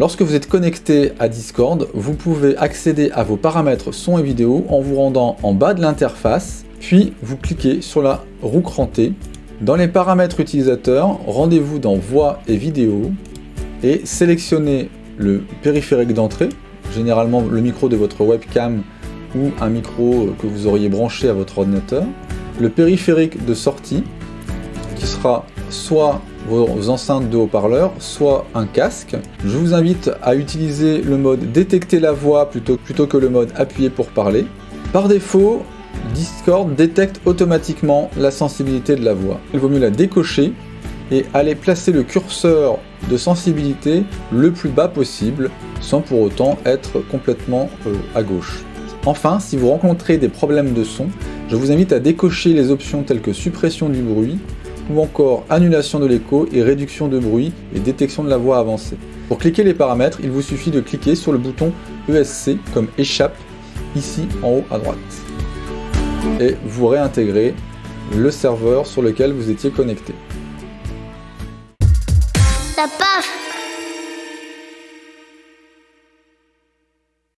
Lorsque vous êtes connecté à Discord, vous pouvez accéder à vos paramètres son et vidéo en vous rendant en bas de l'interface, puis vous cliquez sur la roue crantée. Dans les paramètres utilisateurs, rendez-vous dans voix et vidéo et sélectionnez le périphérique d'entrée, généralement le micro de votre webcam ou un micro que vous auriez branché à votre ordinateur, le périphérique de sortie qui sera soit vos enceintes de haut-parleurs, soit un casque. Je vous invite à utiliser le mode détecter la voix plutôt, plutôt que le mode appuyer pour parler. Par défaut, Discord détecte automatiquement la sensibilité de la voix. Il vaut mieux la décocher et aller placer le curseur de sensibilité le plus bas possible sans pour autant être complètement euh, à gauche. Enfin, si vous rencontrez des problèmes de son, je vous invite à décocher les options telles que suppression du bruit ou encore annulation de l'écho et réduction de bruit et détection de la voix avancée. Pour cliquer les paramètres, il vous suffit de cliquer sur le bouton ESC comme échappe ici en haut à droite. Et vous réintégrez le serveur sur lequel vous étiez connecté.